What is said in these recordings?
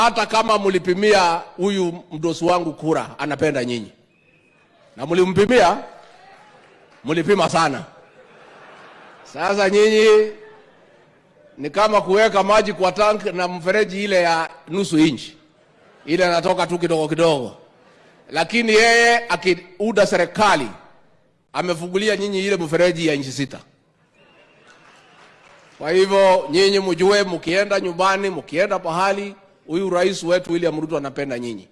hata kama mlipimia huyu mdosi wangu kura, anapenda nyinyi na mlimpimia, mlipima sana. Sasa nyinyi ni kama kuweka maji kwa tank na mfereji ile ya nusu inchi, ile anatoka tu kidogo kidogo, lakini yeye akiuda serikali amefungulia nyinyi ile mfereji ya inchi sita. Kwa hivyo nyinyi mjue, mkienda nyumbani, mkienda pahali, huyu rais wetu William Ruto anapenda nyinyi,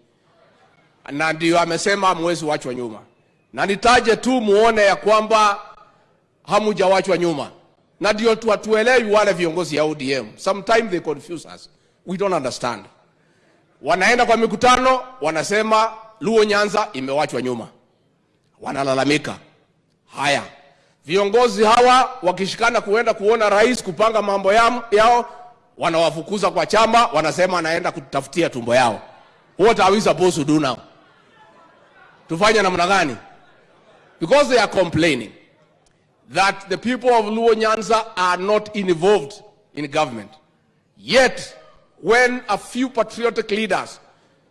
na ndio amesema hamwezi wachwa nyuma, na nitaje tu muone ya kwamba hamujawachwa nyuma, na ndio tu hatuelewi wale viongozi ya ODM. Sometimes they confuse us, we don't understand. Wanaenda kwa mikutano wanasema Luo Nyanza imewachwa nyuma, wanalalamika. Haya, viongozi hawa wakishikana kuenda kuona rais kupanga mambo yao wanawafukuza kwa chama, wanasema anaenda kutafutia tumbo yao. What are we supposed to do now? Tufanye namna gani? Because they are complaining that the people of Luo Nyanza are not involved in government. Yet, when a few patriotic leaders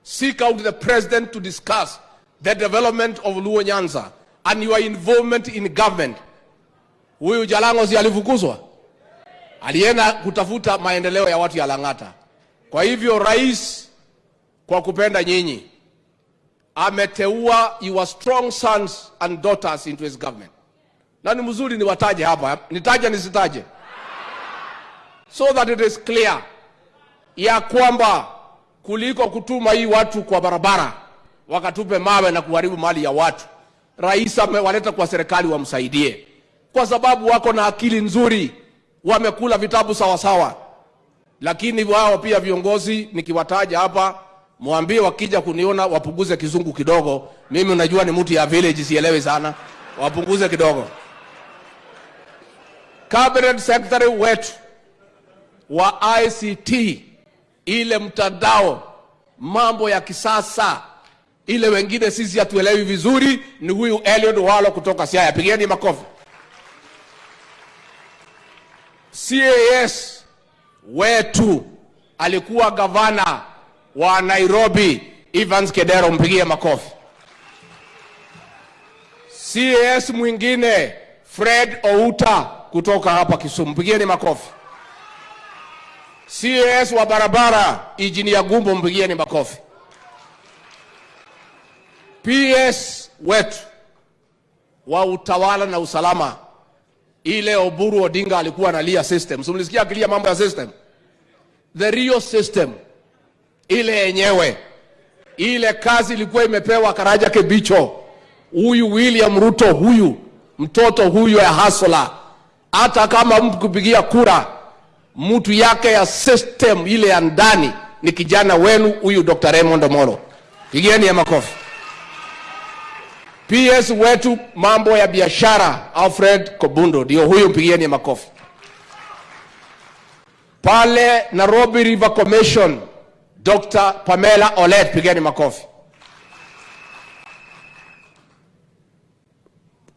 seek out the president to discuss the development of Luo Nyanza and your involvement in government, huyu Jalango si alifukuzwa? Alienda kutafuta maendeleo ya watu ya Lang'ata. Kwa hivyo rais, kwa kupenda nyinyi, ameteua your strong sons and daughters into his government. Na ni mzuri niwataje hapa, nitaje nisitaje, so that it is clear ya kwamba kuliko kutuma hii watu kwa barabara wakatupe mawe na kuharibu mali ya watu, rais amewaleta kwa serikali wamsaidie, kwa sababu wako na akili nzuri, wamekula vitabu sawasawa. Lakini wao pia viongozi, nikiwataja hapa, mwambie wakija kuniona wapunguze kizungu kidogo. Mimi unajua ni mtu ya village, sielewi sana, wapunguze kidogo. Cabinet secretary wetu wa ICT, ile mtandao, mambo ya kisasa ile wengine sisi hatuelewi vizuri, ni huyu Eliud Walo kutoka Siaya. Pigeni makofi. CAS wetu alikuwa gavana wa Nairobi, Evans Kedero, mpigie makofi. CAS mwingine Fred Outa kutoka hapa Kisumu, mpigieni makofi. CAS wa barabara Injinia Gumbo, mpigieni makofi. PS wetu wa utawala na usalama, ile Oburu Odinga alikuwa analia system, So mlisikia akilia mambo ya system, the real system ile yenyewe, ile kazi ilikuwa imepewa Karaja Kebicho, huyu William Ruto, huyu mtoto huyu ya hasola. hata kama mtu kupigia kura mtu yake ya system ile ya ndani ni kijana wenu huyu Dr. Raymond Omolo, pigieni ya makofi. PS wetu mambo ya biashara Alfred Kobundo ndio huyu, mpigieni makofi. Pale Nairobi River Commission Dr. Pamela Olet, pigeni makofi.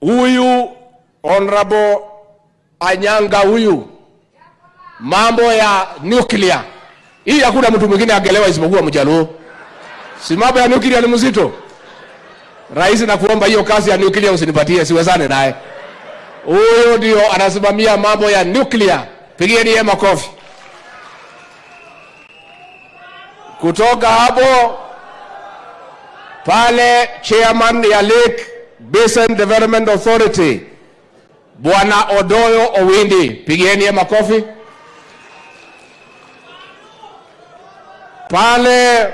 Huyu Honorable Anyanga huyu mambo ya nuclear hii, hakuna mtu mwingine angelewa isipokuwa Mjaluo. Si mambo ya nuclear ni mzito Rais, nakuomba hiyo kazi ya nuclear usinipatie, siwezane naye. Huyo ndio anasimamia mambo ya nuclear, pigieni yeye makofi. Kutoka hapo pale, chairman ya Lake Basin Development Authority Bwana Odoyo Owindi, pigieni yeye makofi. Pale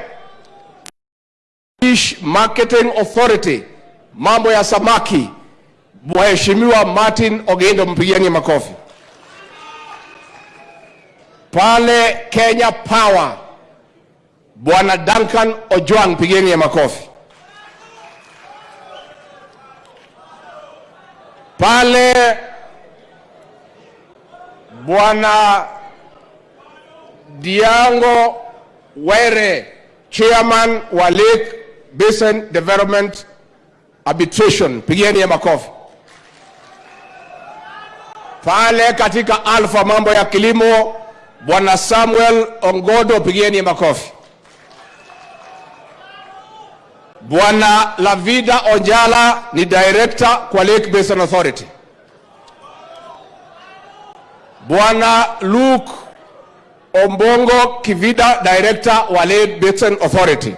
Fish Marketing Authority, mambo ya samaki, Mheshimiwa Martin Ogendo, mpigieni makofi. Pale Kenya Power, Bwana Duncan Ojwang, pigeni makofi. Pale Bwana Diango Were, chairman wa Lake Basin Development Arbitration, pigieni ya makofi. Pale katika Alpha mambo ya kilimo, Bwana Samuel Ongodo, pigieni ya makofi. Bwana Lavida Onjala ni director kwa Lake Basin Authority. Bwana Luke Ombongo Kivida director wa Lake Basin Authority.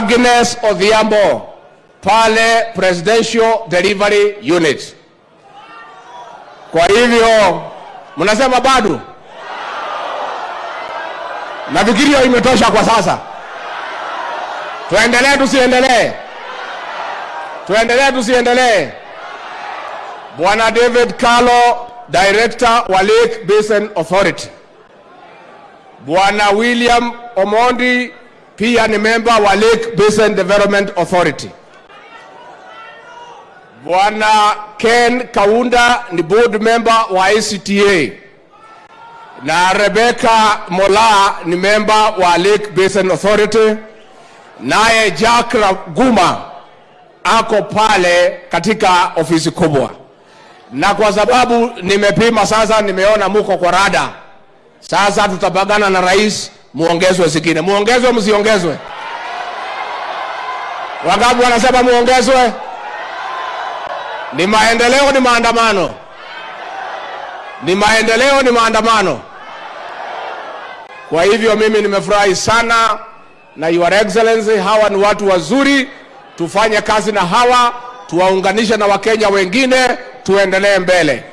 Agnes Odhiambo pale Presidential Delivery Unit. Kwa hivyo mnasema bado? Nafikiri hiyo imetosha kwa sasa. Tuendelee tusiendelee? Tuendelee tusiendelee? Bwana David Kalo, Director wa Lake Basin Authority. Bwana William Omondi pia ni member wa Lake Basin Development Authority. Bwana Ken Kaunda ni board member wa ICTA na Rebecca Mola ni member wa Lake Basin Authority, naye Jack Raguma ako pale katika ofisi kubwa, na kwa sababu nimepima sasa, nimeona muko kwa rada, sasa tutapagana na rais, muongezwe zingine. Muongezwe msiongezwe? Wangapi wanasema muongezwe? Ni maendeleo, ni maandamano? Ni maendeleo, ni maandamano? Kwa hivyo mimi nimefurahi sana na Your Excellency, hawa ni watu wazuri, tufanye kazi na hawa, tuwaunganishe na Wakenya wengine, tuendelee mbele.